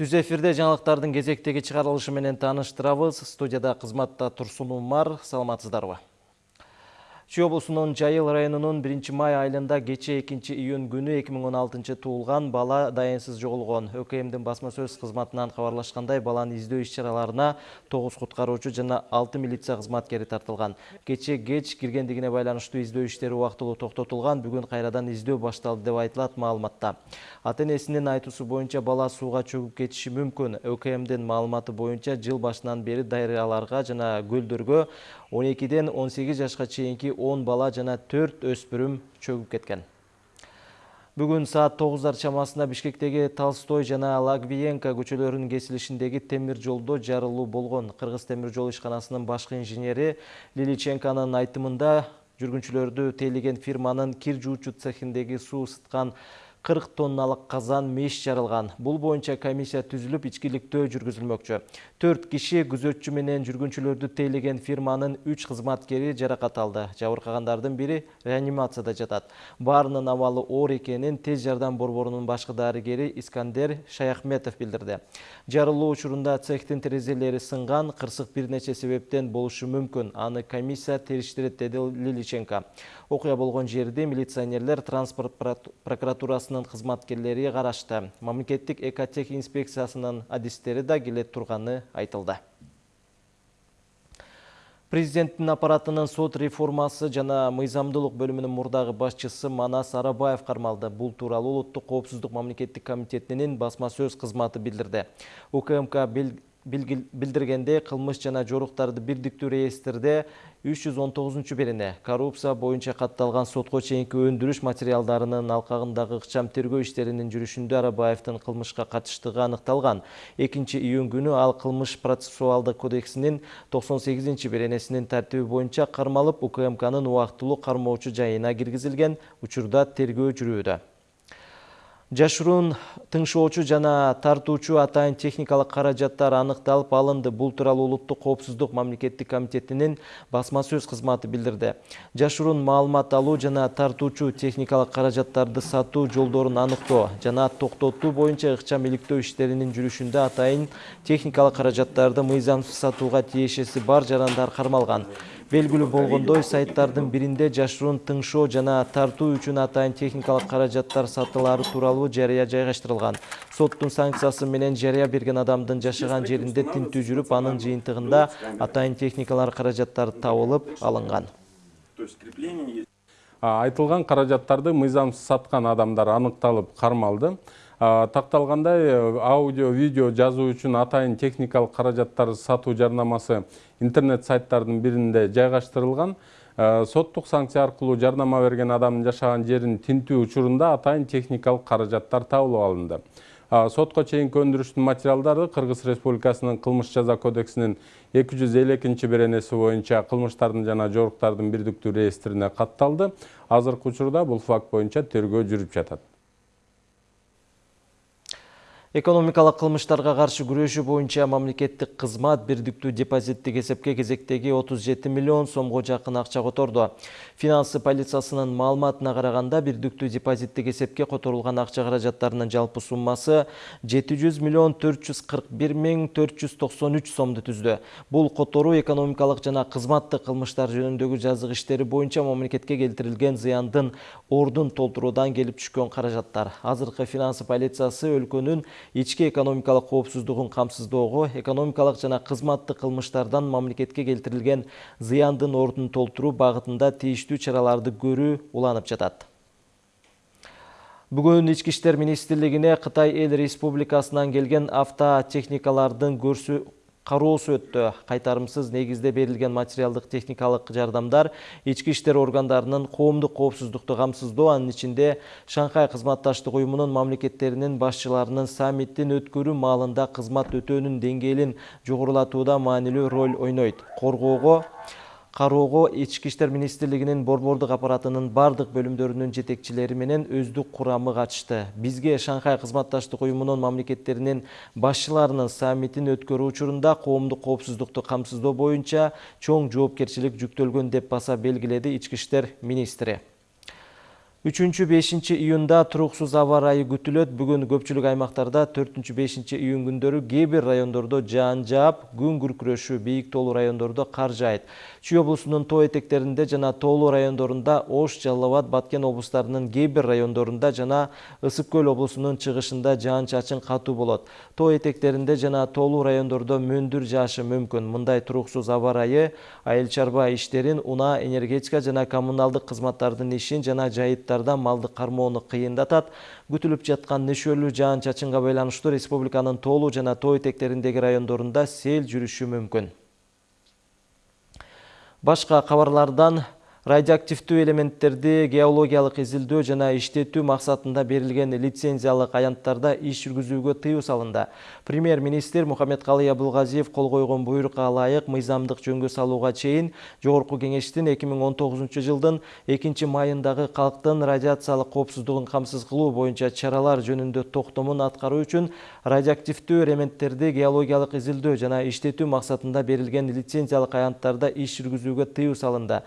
Түз эфирде жаңалықтардың кезектегі чыгарылышы менен тааныштырабыз. Студияда кызматта Турсун Умар, саламатсыздарбы? Чүй облусунун Жайыл районунун 1 май айылында кече 2 июнь күнү 2016 туулган бала дайынсыз жоголгон. ÖКМдин басма сөз кызматынан кабарлашкандай баланы издөө иш-чараларына 9 куткаруучу жана 6 милиция кызматкери тартылган. Кече кеч киргендигине байланыштуу издөө иштери убактылуу токтотулган. Бүгүн кайрадан издөө башталды деп айтылат маалыматта. Ата-энесинин айтуусу боюнча бала сууга чөгүп кетиши мүмкүн. ÖКМдин маалыматы боюнча жыл башынан бери дарыяларга жана көлдөргө 12ден 18 жашка чейинки 10 бала жана 4 өспүрүм чөгүп кеткен. Бүгүн саат 9 чамасында Бишкектеги Толстой жана Лагвиенко көчөлөрүнүн кесилишиндеги темир жолдо жарылуу болгон. Кыргыз темир жол ишканасынын башкы инженери Лиличенконун айтымында жүргүнчүлөрдү тейлеген фирманын кир жуучу цехиндеги суу ысыткан 40 тонналык казан меш жарылган. Бул боюнча комиссия түзүлүп, ичкиликтөө жүргүзүлмөкчү. 4 киши күзөтчү менен жүргүнчүлөрдү тейлеген фирманын 3 кызматкери жаракат алды. Жабыркагандардын бири реанимацияда жатат. Баарынын абалы оор экенин тез жардам борборунун башкы дарыгери Искандер Шаяхметов билдирди. Жарылуу учурунда цехтин терезелери сынган, кырсык бир нече себептен болушу мүмкүн. Аны комиссия териштирет деди Лиличенко. Окуя болгон жерде милиционерлер транспорт прокуратурасынын кызматкерлери карашты. Мамлекеттик экотех инспекциясынын адистери да келе турганы айтылды. Президенттин аппаратынын сот реформасы жана мыйзамдуулук бөлүмүнүн мурдагы башчысы Манас Арабаев кармалды. Бул тууралуу Улуттук коопсуздук мамлекеттик комитетинин басма сөз кызматы билдирди. УКМК билдиргенде кылмыш жана жоруктарды бирдиктүү реестрде 319 берене коррупция боюнча катталган сотко чейинки өндүрүш материалдарынын алкагындагы ыкчам тергөө иштеринин жүрүшүндө Арабаевдин кылмышка катыштыгы аныкталган. 2 июнь күнү ал кылмыш процессуалдык кодексинин 98 беренесинин тартиби боюнча кармалып УКМКнын убактылуу кармоочу жайына киргизилген учурда тергөө жүрүүдө. Жашыруун тыңшоочу жана тартуучу атайын техникалык каражаттар аныкталып алынды. Бул тууралуу Улуттук коопсуздук мамлекеттик комитетинин басма сөз кызматы билдирди. Жашыруун маалымат алуу жана тартуучу техникалык каражаттарды сатуу жолдорун аныктоо жана токтотуу боюнча ыкчам иликтөө иштеринин жүрүшүндө атайын техникалык каражаттарды мыйзамсыз сатууга тиешеси бар жарандар кармалган. Белгілі болгондой сайттардын биринде жашыруун тыңшоо жана тартуу үчүн атайын техникалык каражаттар сатылары тууралуу жарыя жайгаштырылган. Соттун санкциясы менен жарыя берген адамдын жашаган жеринде тинтүү жүрүп, анын жыйынтыгында атайын техникалар каражаттары табылып алынган. Айтылган каражаттарды мыйзамсыз саткан адамдар аныкталып кармалды такталгандай э, аудио видео жазуу үчүн атайын техникалык каражаттар сатуу жарнамасы интернет сайттардын биринде жайгаштырылган. Соттук санкция аркылуу жарнама берген адамдын жашаган жерин тинтүү учурунда атайын техникалык каражаттар табылып алынды. Сотко чейинки өндүрүштүн материалдары кыргыз республикасынын кылмыш жаза кодексинин эки жүз элүү экинчи беренеси боюнча кылмыштардын жана жоруктардын бирдиктүү реестрине катталды. Азыркы учурда бул факт боюнча тергөө жүрүп жатат Экономикалык кылмыштарга каршы күрөшүү боюнча мамлекеттик кызмат бирдиктүү депозиттик эсепке кезектеги 37 миллион сомго жакын акча которду. Финансы полициясынын маалыматына караганда бирдиктүү депозиттик эсепке которулган акча каражаттарынын жалпы суммасы 700 миллион 441 миң 493 сомду түздү. Бул которуу экономикалык жана кызматтык кылмыштар жөнүндөгү жазык иштери боюнча мамлекетке келтирилген зыяндын ордун толтуруудан келип түшкөн каражаттар. Азыркы финансы полициясы өлкөнүн ички экономикалык коопсуздугун камсыздоого экономикалык жана кызматтык кылмыштардан мамлекетке келтирилген зыяндын ордун толтуруу багытында тийиштүү чараларды көрүү уланып жатат. Бүгүн ички иштер министрлигине кытай эл республикасынан келген автотехникалардын көрсө кароосу өттү кайтарымсыз негизде берилген материалдык техникалык жардамдар ички иштер органдарынын коомдук коопсуздукту камсыздоо анын ичинде шанхай кызматташтык уюмунун мамлекеттеринин башчыларынын саммитин өткөрүү маалында кызмат өтөөнүн деңгээлин жогорулатууда маанилүү роль ойнойт. Коргоого кароого ички иштер министрлигинин борбордук аппаратынын бардык бөлүмдөрүнүн жетекчилери менен өздүк бизге шанхай кызматташтык уюмунун мамлекеттеринин башчыларынын саммитин өткөрүү учурунда коомдук коопсуздукту камсыздоо боюнча чоң жоопкерчилик жүктөлгөн деп баса белгиледи ички министри. Үчүнчү бешинчи июнда туруксуз аба ырайы күтүлөт бүгүн көпчүлүк аймактарда төртүнчү бешинчи июнь күндөрү кээ бир райондордо жаан жаап күн күркүрөшү бийик тоолуу райондордо кар жаайт чүй облусунун тоо этектеринде жана тоолуу райондорунда ош жалал абад баткен облустарынын кээ бир райондорунда жана ысык көл облусунун чыгышында жаан чачын катуу болот тоо этектеринде жана тоолуу райондордо мөндүр жаашы мүмкүн мындай туруксуз аба ырайы айыл чарба иштерин унаа энергетика жана коммуналдык кызматтардын ишин жана жайыт малды кармоону кыйындатат. Күтүлүп жаткан нөшөлүү жаан чачынга байланыштуу республиканын тоолуу жана тоо этектериндеги райондорунда сел жүрүшү мүмкүн. Башка кабарлардан радиоактивдүү элементтерди геологиялык изилдөө жана иштетүү максатында берилген лицензиялык аянттарда иш жүргүзүүгө тыюу салынды. Премьер министр мухаммедкалый абылгазиев кол койгон буйрукка ылайык мыйзамдык жөнгө салууга чейин жогорку кеңештин эки миң он тогузунчу жылдын экинчи майындагы калктын радиациялык коопсуздугун камсыз кылуу боюнча чаралар жөнүндө токтомун аткаруу үчүн радиоактивдүү элементтерди геологиялык изилдөө жана иштетүү максатында берилген лицензиялык аянттарда иш жүргүзүүгө тыюу салынды.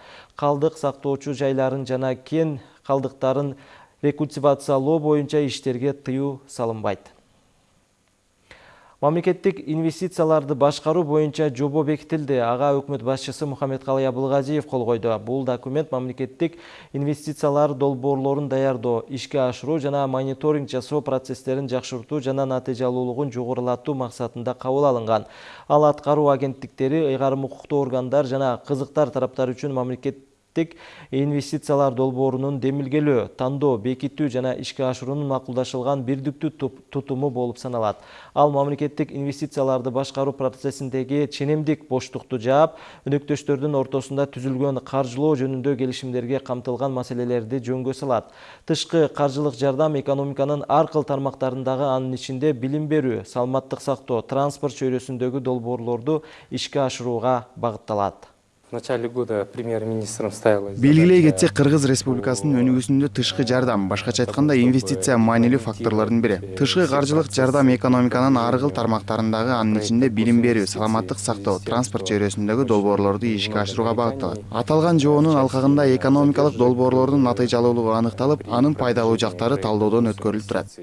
Калдык сактоочу жайларын жана кен калдыктарын рекультивациялоо боюнча иштерге тыюу салынбайт. Мамлекеттик инвестицияларды башкаруу боюнча жобо бекитилди ага өкмөт башчысы мухаммедкалый абылгазиев кол койду. Бул документ мамлекеттик инвестициялар долбоорлорун даярдоо ишке ашыруу жана мониторинг жасоо процесстерин жакшыртуу жана натыйжалуулугун жогорулатуу максатында кабыл алынган. Ал аткаруу агенттиктери ыйгарым укуктуу органдар жана кызыктар тараптар үчүн мамлекет инвестициялар долбоорунун демилгелөө тандоо бекитүү жана ишке ашыруунун макулдашылган бирдиктүү тутуму болуп саналат. Ал мамлекеттик инвестицияларды башкаруу процессиндеги ченемдик боштукту жаап өнөктөштөрдүн ортосунда түзүлгөн каржылоо жөнүндө келишимдерге камтылган маселелерди жөнгө салат. Тышкы каржылык жардам экономиканын ар кыл тармактарындагы анын ичинде билим берүү саламаттык сактоо транспорт чөйрөсүндөгү долбоорлорду ишке ашырууга багытталат. Начале года премьер-министром ставилась белгилей кетсек кыргыз республикасынын өнүгүүсүндө тышкы жардам башкача айтканда инвестиция маанилүү факторлордун бири тышкы каржылык жардам экономиканын ар кыл тармактарындагы анын ичинде билим берүү саламаттык сактоо транспорт чөйрөсүндөгү долбоорлорду ишке ашырууга багытталат аталган жобонун алкагында экономикалык долбоорлордун натыйжалуулугу аныкталып анын пайдалуу жактары талоодон өткөрүлүп турат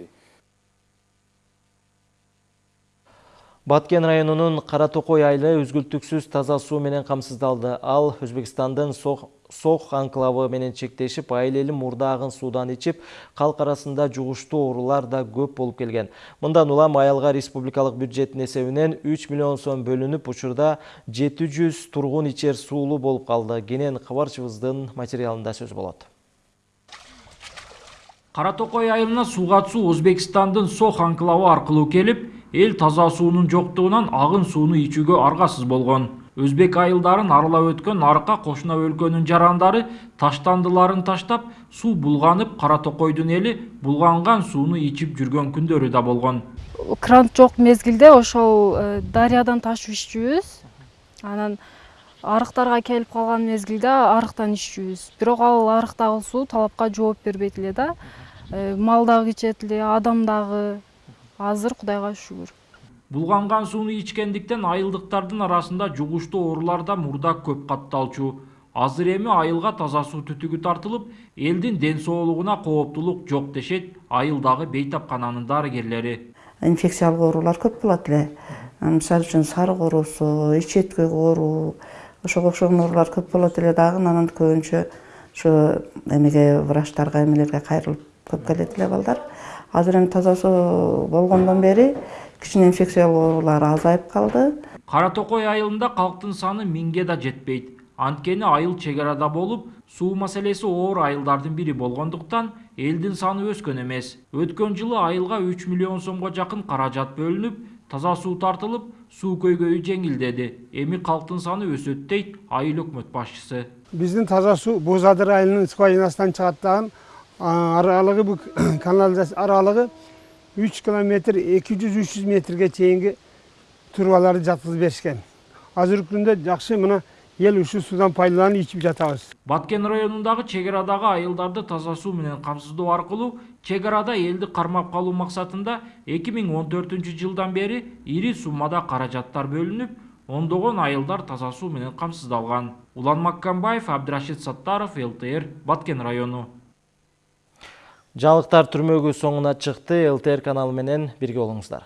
баткен районунун кара токой айылы үзгүлтүксүз таза суу менен камсыздалды ал өзбекстандын сох анклавы менен чектешип айыл эли мурдагын суудан ичип калк арасында жугуштуу оорулар да көп болуп келген. Мындан улам айылга республикалык бюджеттин эсебинен үч миллион сом учурда жети жүз тургун ичер суулуу болуп калды кенен кабарчыбыздын материалында сөз болот кара токой айылына суу катышуу өзбекстандын сох анклавы аркылуу келип эл таза суунун жоктугунан агын сууну ичүүгө аргасыз болгон өзбек айылдарын аралап өткөн арка кошуна өлкөнүн жарандары таштандыларын таштап суу булганып кара токойдун эли булганган сууну ичип жүргөн күндөрү да болгон кран жок мезгилде ошол э, дарыядан ташып иччүбүз анан арыктарга келип калган мезгилде арыктан иччүбүз бирок ал арыктагы суу талапка жооп бербейт эле да э, мал дагы ичет азыр кудайга шүгүр булганган сууну ичкендиктен айылдыктардын арасында жугуштуу оорулар да мурда көп катталчу азыр эми айылга таза суу түтүгү тартылып элдин ден соолугуна кооптулук жок дешет айылдагы бейтапкананын дарыгерлери инфекциялык оорулар көп болот эле мисалы үчүн сарык оорусу ич эткек оору ошого окшогон оорулар көп болот эле дагы анан көбүнчө ушу эмеге врачтарга эмелерге кайрылып көп келет эле балдар? Азыр эми таза суу болгондон бери кичине инфекциялык оорулар азайып калды кара токой айылында калктын саны миңге да жетпейт анткени айыл чек арада болуп суу маселеси оор айылдардын бири болгондуктан элдин саны өскөн эмес өткөн жылы айылга үч миллион сомго жакын каражат бөлүнүп таза суу тартылып суу көйгөйү жеңилдеди эми калктын саны өсөт дейт айыл өкмөт башчысы биздин таза суу боз адыр айылынын скважинасынан чыгат дагы аралыгы бул канализация аралыгы үч километр эки жүз үч жүз метрге чейинки трубаларды жаткызып беришкен азыркы күндө жакшы мына эл ушул суудан пайдаланып ичип жатабыз баткен районундагы чек арадагы айылдарды таза суу менен камсыздоо аркылуу чек арада элди кармап калуу максатында эки миң он төртүнчү жылдан бери ири суммада каражаттар бөлүнүп ондогон айылдар таза суу менен камсыздалган улан маккамбаев абдырашид саттаров лтр баткен району Жаңылыктар түрмөгү соңуна чыкты. ЛТР каналы менен бирге болуңуздар.